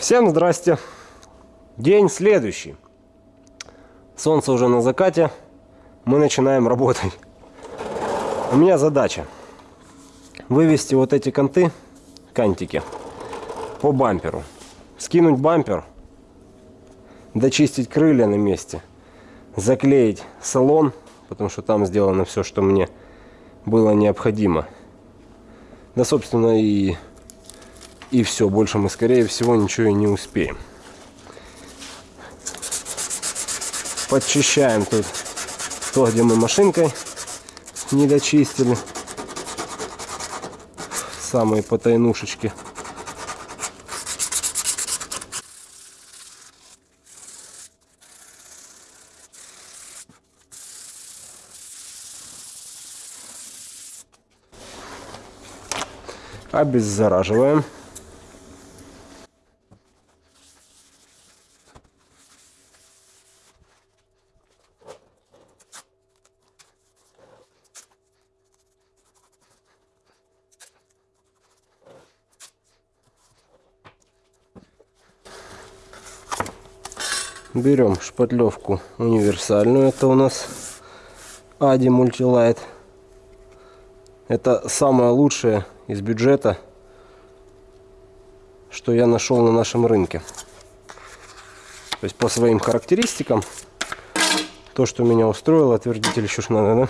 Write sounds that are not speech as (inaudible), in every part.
Всем здрасте. День следующий. Солнце уже на закате. Мы начинаем работать. У меня задача вывести вот эти конты, кантики, по бамперу. Скинуть бампер, дочистить крылья на месте, заклеить салон, потому что там сделано все, что мне было необходимо. Да, собственно, и, и все. Больше мы, скорее всего, ничего и не успеем. Подчищаем тут то, где мы машинкой не дочистили. Самые потайнушечки. обеззараживаем. Берем шпатлевку универсальную, это у нас Ади Мультилайт. Это самое лучшее из бюджета, что я нашел на нашем рынке. То есть по своим характеристикам, то, что меня устроило, отвердитель еще ж надо,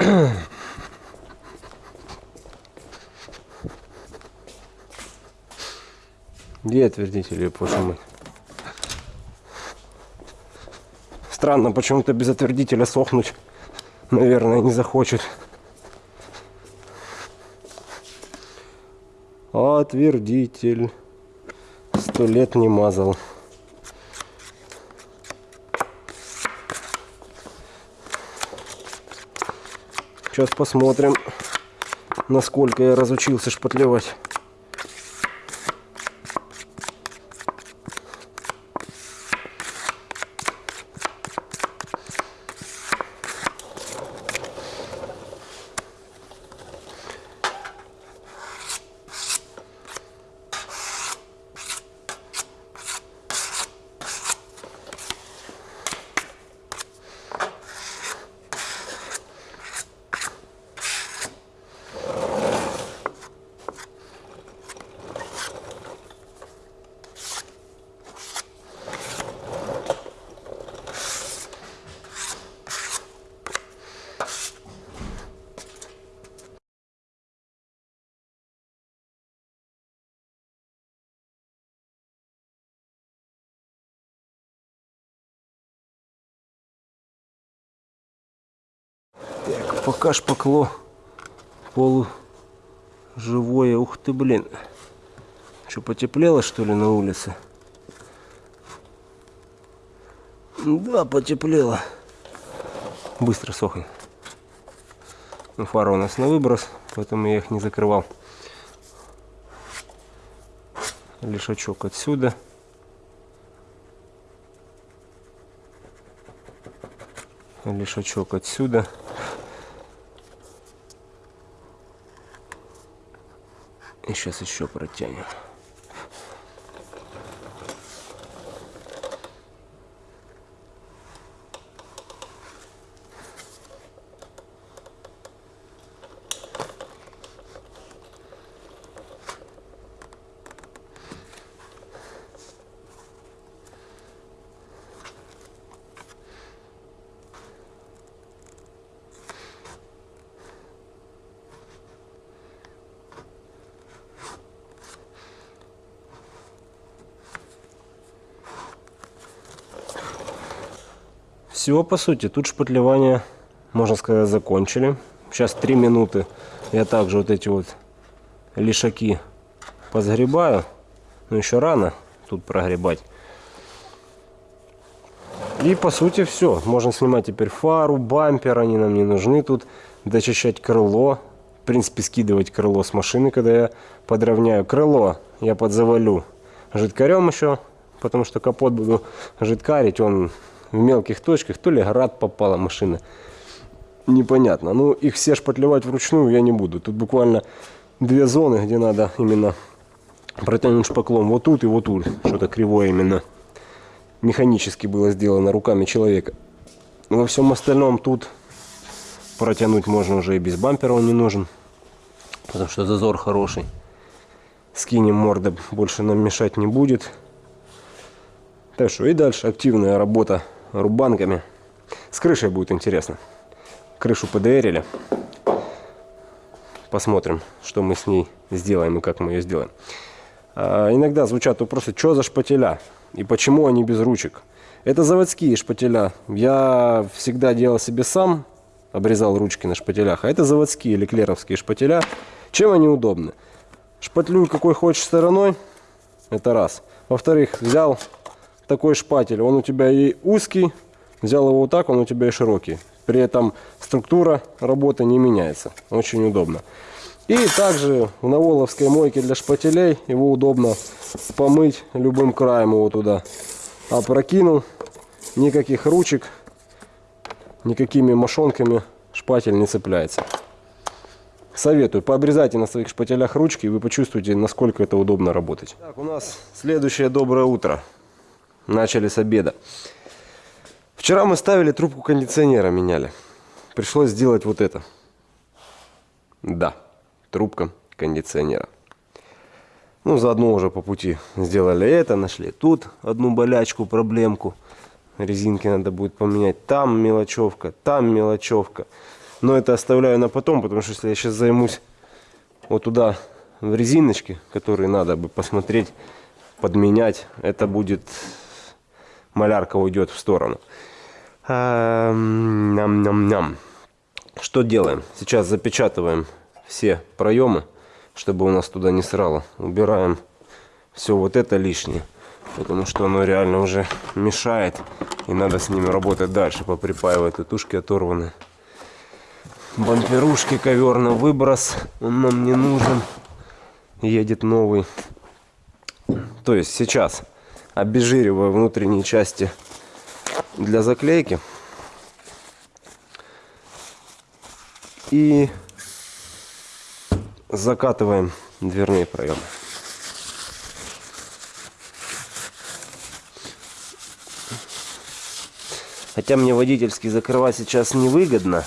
да? Где отвердитель, я почему? Странно, почему-то без отвердителя сохнуть, наверное, не захочет. Отвердитель. Сто лет не мазал. Сейчас посмотрим, насколько я разучился шпатлевать. Так, пока шпакло полуживое. Ух ты, блин. Что, потеплело, что ли, на улице? Да, потеплело. Быстро сохнет. Ну, фара у нас на выброс, поэтому я их не закрывал. Лишачок отсюда. Лишачок отсюда. Сейчас еще протянем. Все, по сути, тут шпатлевание, можно сказать, закончили. Сейчас три минуты я также вот эти вот лишаки позгребаю. Но еще рано тут прогребать. И по сути все. Можно снимать теперь фару, бампер, они нам не нужны тут. Дочищать крыло. В принципе, скидывать крыло с машины, когда я подровняю. Крыло я подзавалю жидкарем еще, потому что капот буду жидкарить. Он в мелких точках, то ли град попала машина. Непонятно. Ну, их все шпатлевать вручную я не буду. Тут буквально две зоны, где надо именно протянуть шпаклом вот тут и вот тут. Что-то кривое именно. Механически было сделано руками человека. Во всем остальном тут протянуть можно уже и без бампера он не нужен. Потому что зазор хороший. Скинем морда, больше нам мешать не будет. Так что и дальше активная работа рубанками. С крышей будет интересно. Крышу ПДРили. Посмотрим, что мы с ней сделаем и как мы ее сделаем. А, иногда звучат вопросы, что за шпателя и почему они без ручек. Это заводские шпателя. Я всегда делал себе сам, обрезал ручки на шпателях. А это заводские леклеровские шпателя. Чем они удобны? Шпатлюй какой хочешь стороной, это раз. Во-вторых, взял такой шпатель, он у тебя и узкий, взял его вот так, он у тебя и широкий. При этом структура работы не меняется. Очень удобно. И также в наволовской мойке для шпателей его удобно помыть любым краем его туда. Опрокинул, никаких ручек, никакими мошонками шпатель не цепляется. Советую, пообрезайте на своих шпателях ручки, и вы почувствуете, насколько это удобно работать. Так, у нас следующее доброе утро. Начали с обеда. Вчера мы ставили трубку кондиционера, меняли. Пришлось сделать вот это. Да трубка кондиционера. Ну, заодно уже по пути сделали это, нашли тут одну болячку, проблемку. Резинки надо будет поменять. Там мелочевка, там мелочевка. Но это оставляю на потом, потому что если я сейчас займусь вот туда в резиночки, которые надо бы посмотреть, подменять, это будет малярка уйдет в сторону. Ням-ням-ням. Что делаем? Сейчас запечатываем все проемы, чтобы у нас туда не срало. Убираем все вот это лишнее, потому что оно реально уже мешает. И надо с ними работать дальше, поприпаивать. Тушки оторваны. Бамперушки, ковер на выброс. Он нам не нужен. Едет новый. То есть сейчас обезжириваю внутренние части для заклейки. И закатываем дверные проемы. Хотя мне водительский закрывать сейчас невыгодно.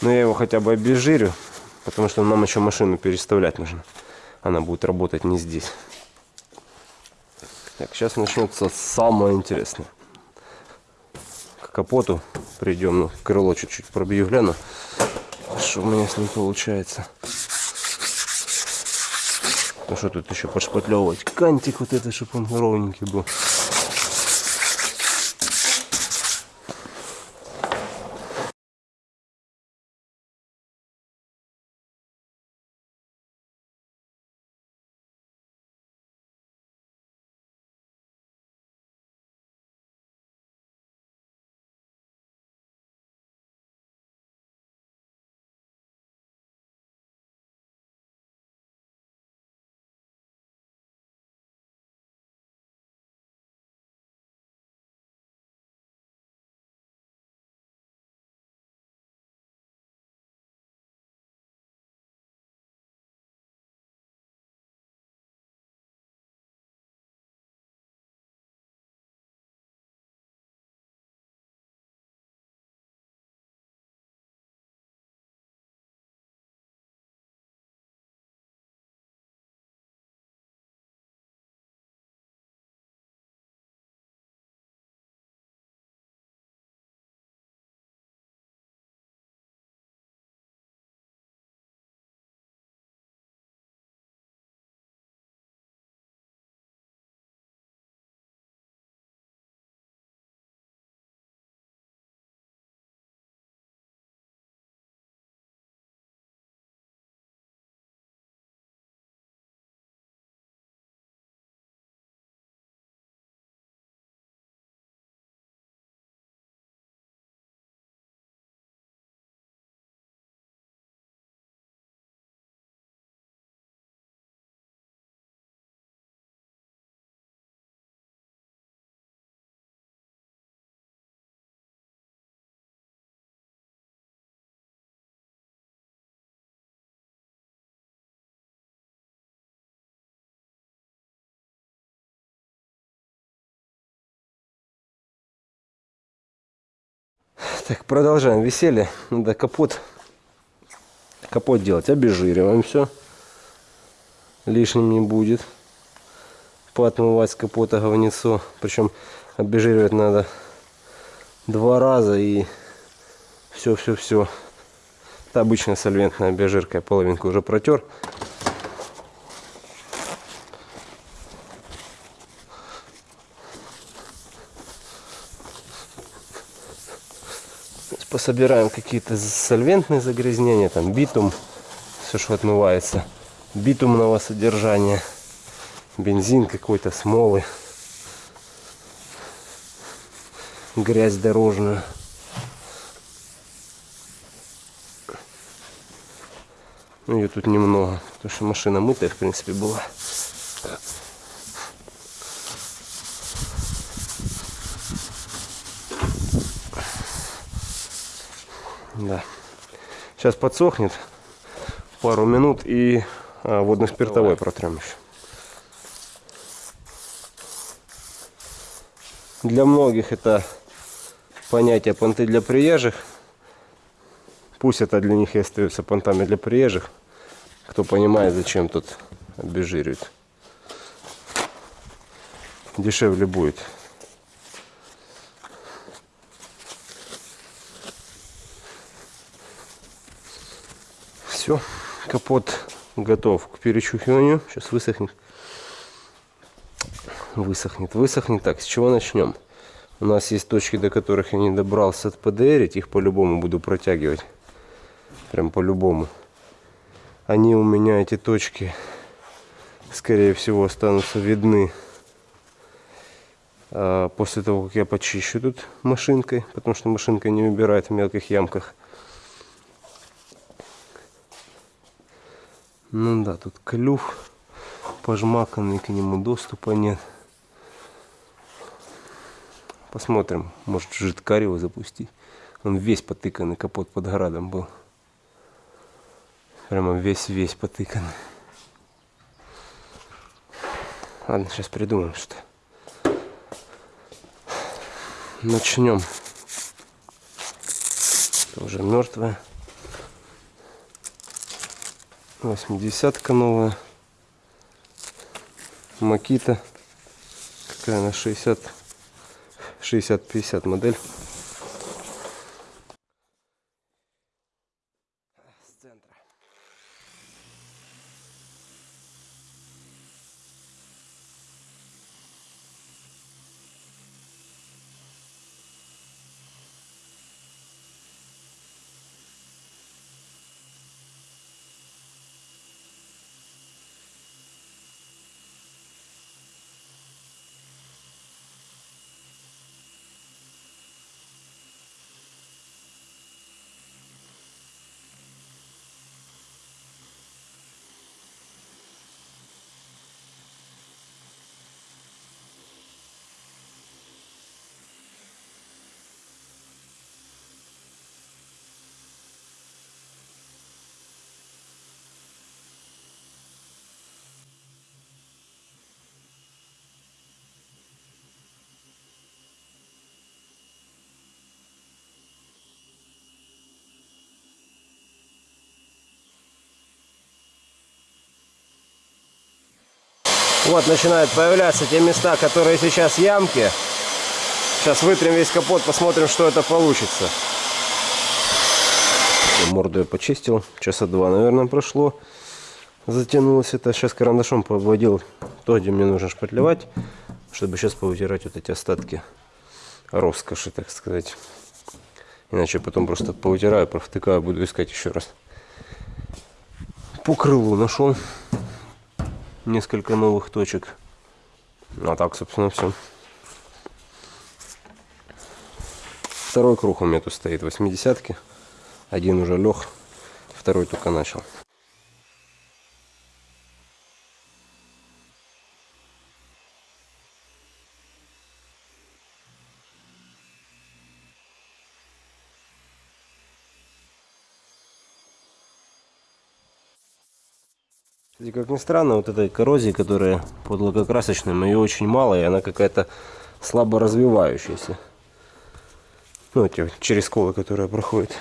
Но я его хотя бы обезжирю. Потому что нам еще машину переставлять нужно. Она будет работать не здесь. Так, сейчас начнется самое интересное. К капоту придем. Ну, крыло чуть-чуть пробью, гляну что у меня с ним получается. Ну что тут еще подшпатлевывать? Кантик вот это, чтобы он ровненький был. Так, продолжаем веселье. Надо капот, капот делать. Обезжириваем все. Лишним не будет. Поотмывать с капота говнецо. Причем обезжиривать надо два раза и все-все-все. Это обычная сольвентная обезжирка. Я половинку уже протер. Пособираем какие-то сольвентные загрязнения, там битум, все, что отмывается, битумного содержания, бензин какой-то, смолы, грязь дорожную. Ну, ее тут немного, потому что машина мытая, в принципе, была. Да. Сейчас подсохнет пару минут и а, водно-спиртовой протрем еще. Для многих это понятие понты для приезжих. Пусть это для них и остается понтами для приезжих. Кто понимает, зачем тут обезжиривать. Дешевле будет. Все, капот готов к перечухиванию. Сейчас высохнет. Высохнет, высохнет. Так, с чего начнем? У нас есть точки, до которых я не добрался от ПДР. Их по-любому буду протягивать. Прям по-любому. Они у меня, эти точки, скорее всего, останутся видны а, после того, как я почищу тут машинкой. Потому что машинка не убирает в мелких ямках. Ну да, тут клюв пожмаканный, к нему доступа нет. Посмотрим, может жидкарь его запустить. Он весь потыканный, капот под градом был. Прямо весь-весь потыканный. Ладно, сейчас придумаем что. Начнем. Это уже мертвая. 80-ка новая. Макита. Какая она? 60 60-50 модель. Вот начинают появляться те места, которые сейчас ямки. Сейчас вытрем весь капот, посмотрим, что это получится. Морду я почистил. Часа два, наверное, прошло. Затянулось это. Сейчас карандашом поводил то, где мне нужно шпатлевать, чтобы сейчас повытирать вот эти остатки роскоши, так сказать. Иначе потом просто повытираю, провтыкаю, буду искать еще раз. По крылу нашел несколько новых точек. А так, собственно, все. Второй круг у меня тут стоит 80-ки. Один уже лег, второй только начал. И как ни странно, вот этой коррозии, которая под лакокрасочным, ее очень мало, и она какая-то слабо развивающаяся. Ну, эти через колы, которые проходят.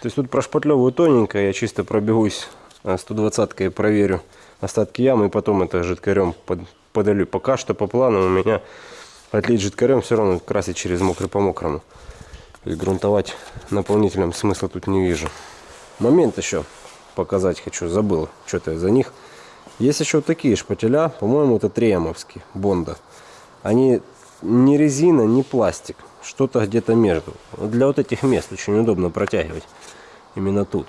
То есть тут прошпатлевываю тоненько, я чисто пробегусь 120-кой и проверю остатки ямы, и потом это жидкарем под, подолью. Пока что по плану у меня отлить жидкарем все равно красить через мокрый по мокрому. И грунтовать наполнителем смысла тут не вижу. Момент еще показать хочу, забыл что-то за них. Есть еще такие шпателя, по-моему, это триамовские, Бонда. Они не резина, не пластик, что-то где-то между. Для вот этих мест очень удобно протягивать именно тут.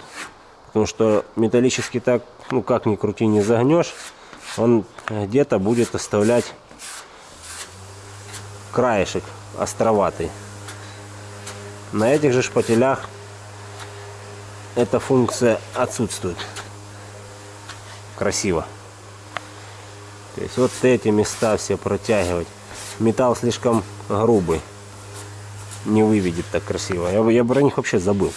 Потому что металлический так, ну как ни крути, не загнешь, он где-то будет оставлять краешек островатый. На этих же шпателях эта функция отсутствует. Красиво. То есть вот эти места все протягивать. Металл слишком грубый. Не выведет так красиво. Я, я про них вообще забыл.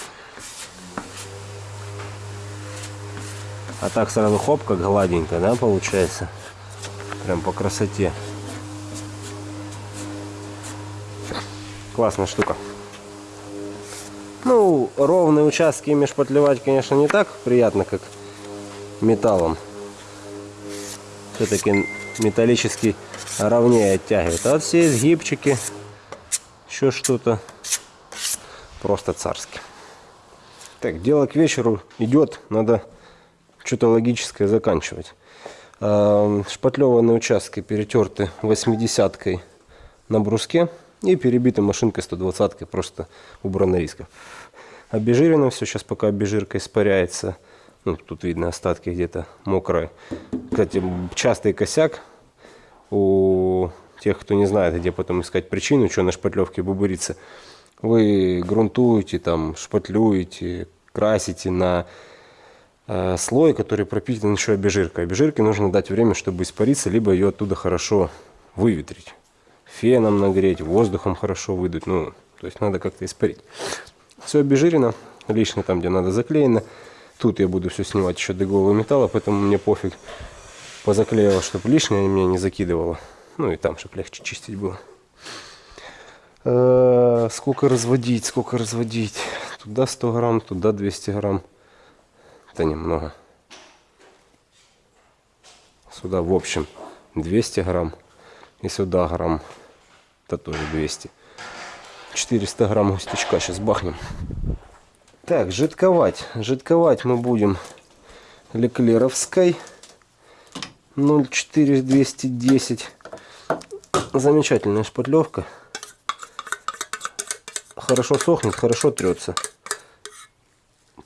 А так сразу хоп, как гладенько, да, получается? Прям по красоте. Классная штука. Ну, ровные участки ими шпатлевать, конечно, не так приятно, как металлом все-таки металлический ровнее оттягивает. А вот все изгибчики, еще что-то, просто царски. Так, дело к вечеру идет, надо что-то логическое заканчивать. Шпатлеванные участки перетерты 80-кой на бруске и перебиты машинкой 120-кой, просто убрано рисков. Обезжирено все, сейчас пока обезжирка испаряется. Ну, тут видно остатки где-то мокрые. Кстати, частый косяк у тех, кто не знает, где потом искать причину, что на шпатлевке бубырится. Вы грунтуете, там, шпатлюете, красите на э, слой, который пропитан еще обезжиркой. Обезжирке нужно дать время, чтобы испариться, либо ее оттуда хорошо выветрить. Феном нагреть, воздухом хорошо выдуть. Ну, то есть надо как-то испарить. Все обезжирено, лично там, где надо заклеено. Тут я буду все снимать еще до металла, поэтому мне пофиг. Позаклеил, чтобы лишнее меня не закидывало. Ну и там, чтобы легче чистить было. -э сколько разводить, сколько разводить. Туда 100 грамм, туда 200 грамм. Это немного. Сюда в общем 200 грамм. И сюда грамм. Это тоже 200. 400 грамм густячка сейчас бахнем. Так, жидковать. Жидковать мы будем Леклеровской 04210. Замечательная шпатлевка. Хорошо сохнет, хорошо трется.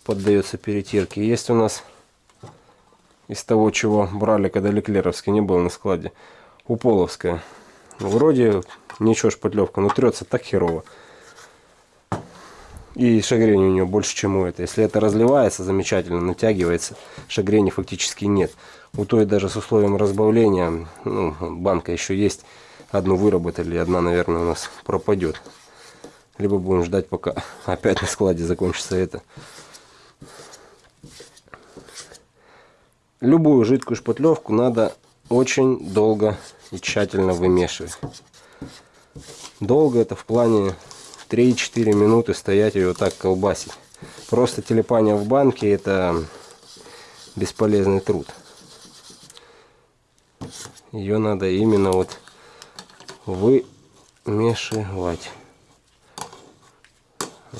Поддается перетирке. Есть у нас из того, чего брали, когда Леклеровский не был на складе. Уполовская. Вроде ничего шпатлевка, но трется так херово. И шагрень у нее больше, чем у этой. Если это разливается, замечательно натягивается, шагрени фактически нет. У той даже с условием разбавления, ну, банка еще есть, одну выработали, одна, наверное, у нас пропадет. Либо будем ждать, пока (laughs) опять на складе закончится это. Любую жидкую шпатлевку надо очень долго и тщательно вымешивать. Долго это в плане 3-4 минуты стоять и вот так колбасить. Просто телепание в банке это бесполезный труд. Ее надо именно вот вымешивать.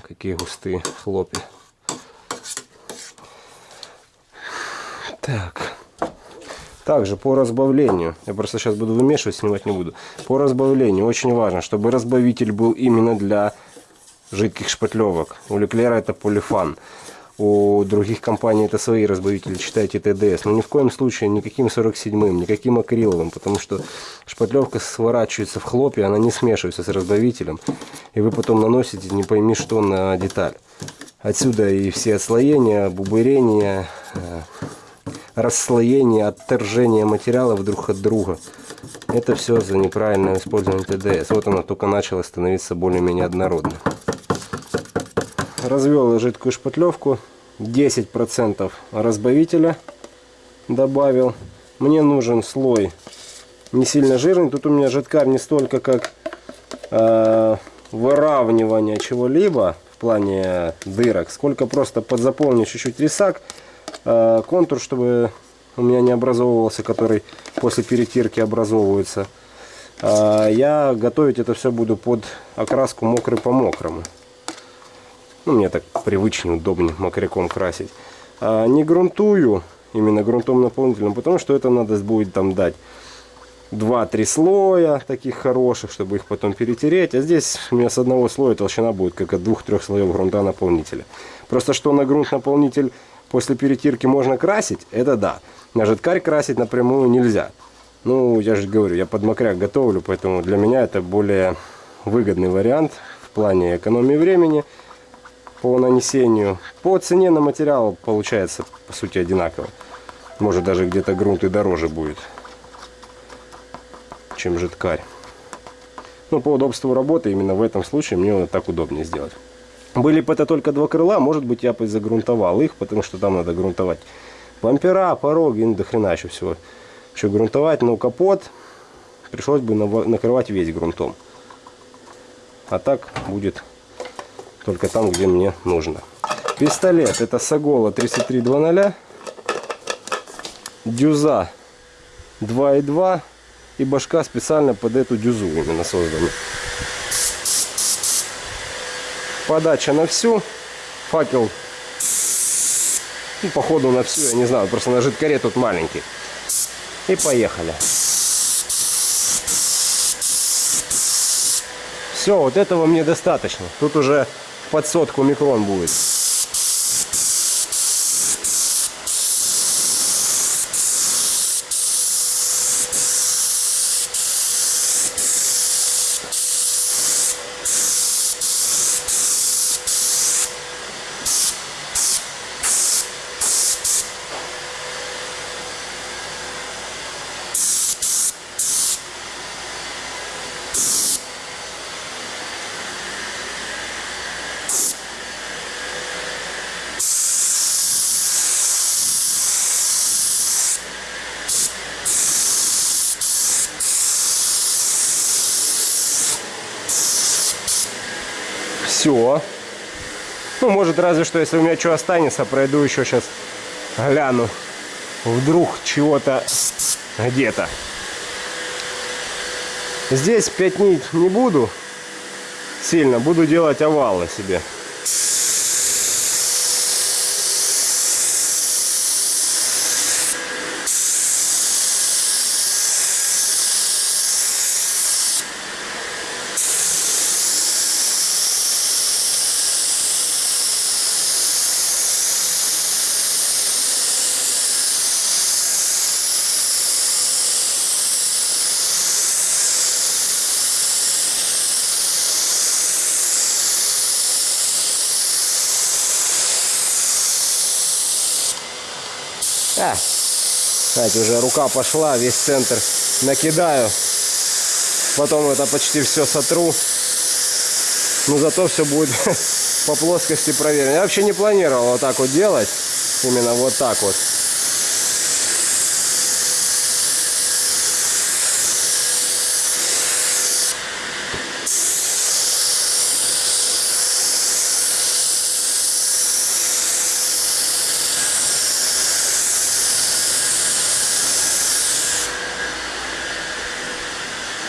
Какие густые хлопья. Так. Также по разбавлению, я просто сейчас буду вымешивать, снимать не буду. По разбавлению очень важно, чтобы разбавитель был именно для жидких шпатлевок. У Леклера это полифан. У других компаний это свои разбавители, читайте ТДС. Но ни в коем случае никаким 47-м, никаким акриловым, потому что шпатлевка сворачивается в хлопья, она не смешивается с разбавителем. И вы потом наносите не пойми что на деталь. Отсюда и все отслоения, бубырения, э, расслоение, отторжение материалов друг от друга. Это все за неправильное использование ТДС. Вот она только начала становиться более-менее однородной. Развел жидкую шпатлевку. 10% разбавителя добавил. Мне нужен слой не сильно жирный. Тут у меня жидкар не столько как э, выравнивание чего-либо в плане дырок, сколько просто подзаполнить чуть-чуть рисак Э, контур, чтобы у меня не образовывался, который после перетирки образовывается. А я готовить это все буду под окраску мокрый по мокрому. Ну, мне так привычнее, удобнее мокряком красить. А не грунтую, именно грунтом наполнителем, потому что это надо будет там дать 2-3 слоя таких хороших, чтобы их потом перетереть. А здесь у меня с одного слоя толщина будет как от двух-трех слоев грунта наполнителя. Просто что на грунт наполнитель после перетирки можно красить, это да. На жидкарь красить напрямую нельзя. Ну, я же говорю, я под мокряк готовлю, поэтому для меня это более выгодный вариант в плане экономии времени по нанесению. По цене на материал получается, по сути, одинаково. Может, даже где-то грунт и дороже будет, чем жидкарь. Но по удобству работы именно в этом случае мне вот так удобнее сделать. Были бы это только два крыла, может быть, я бы загрунтовал их, потому что там надо грунтовать бампера, пороги, ну, до хрена еще всего. Еще грунтовать, но капот пришлось бы накрывать весь грунтом. А так будет только там, где мне нужно. Пистолет, это Сагола 3320, дюза 2.2 и башка специально под эту дюзу именно создана подача на всю. Факел, ну, походу на всю, я не знаю, просто на жидкаре тут маленький. И поехали. Все, вот этого мне достаточно. Тут уже под сотку микрон будет. Все. Ну, может, разве что, если у меня что останется, пройду еще сейчас, гляну. Вдруг чего-то где-то. Здесь пятнить не буду сильно, буду делать овалы себе. А, знаете, уже рука пошла, весь центр накидаю. Потом это почти все сотру. Но зато все будет (laughs) по плоскости проверено. Я вообще не планировал вот так вот делать. Именно вот так вот.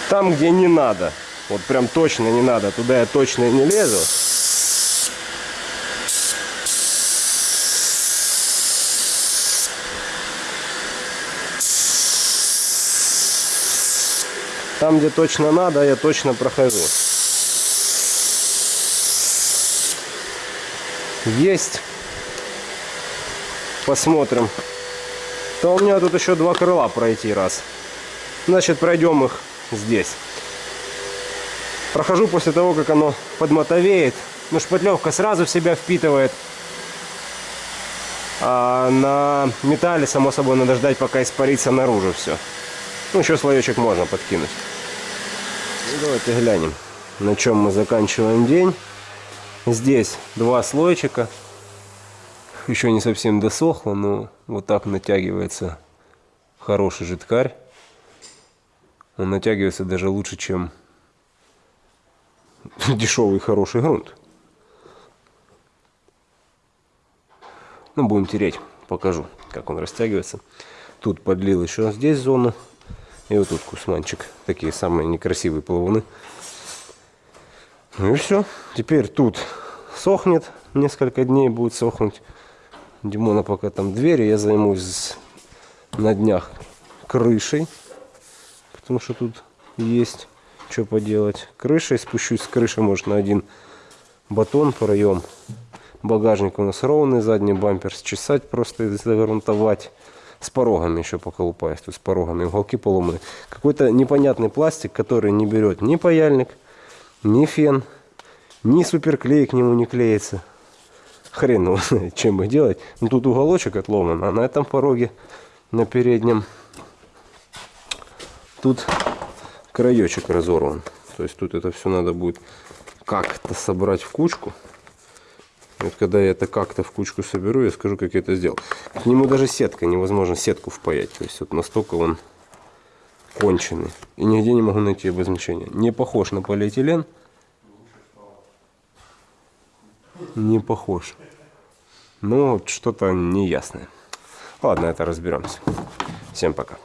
Там, где не надо, вот прям точно не надо, туда я точно не лезу. Там, где точно надо, я точно прохожу. Есть. Посмотрим. То у меня тут еще два крыла пройти раз. Значит, пройдем их здесь. Прохожу после того, как оно подмотовеет. Ну, шпатлевка сразу в себя впитывает. А на металле, само собой, надо ждать, пока испарится наружу все. Ну, еще слоечек можно подкинуть. Ну, давайте глянем, на чем мы заканчиваем день. Здесь два слойчика. Еще не совсем досохло, но вот так натягивается хороший жидкарь. Он натягивается даже лучше, чем (laughs) дешевый хороший грунт. Ну, будем тереть. Покажу, как он растягивается. Тут подлил еще здесь зону. И вот тут кусманчик. Такие самые некрасивые плавуны. Ну и все. Теперь тут сохнет. Несколько дней будет сохнуть. Димона пока там двери. Я займусь на днях крышей. Потому что тут есть что поделать. Крышей спущусь с крыши, может, на один батон проем. Багажник у нас ровный, задний бампер счесать просто и загрунтовать с порогами еще поколупаюсь, тут с порогами, уголки поломаны. Какой-то непонятный пластик, который не берет ни паяльник, ни фен, ни суперклей к нему не клеится. Хрен его знает, чем их делать. Ну тут уголочек отломан, а на этом пороге, на переднем, тут краечек разорван. То есть тут это все надо будет как-то собрать в кучку. Вот когда я это как-то в кучку соберу, я скажу, как я это сделал. К нему даже сетка, невозможно сетку впаять. То есть вот настолько он конченый. И нигде не могу найти обозначения. Не похож на полиэтилен. Не похож. Но что-то неясное. Ладно, это разберемся. Всем пока.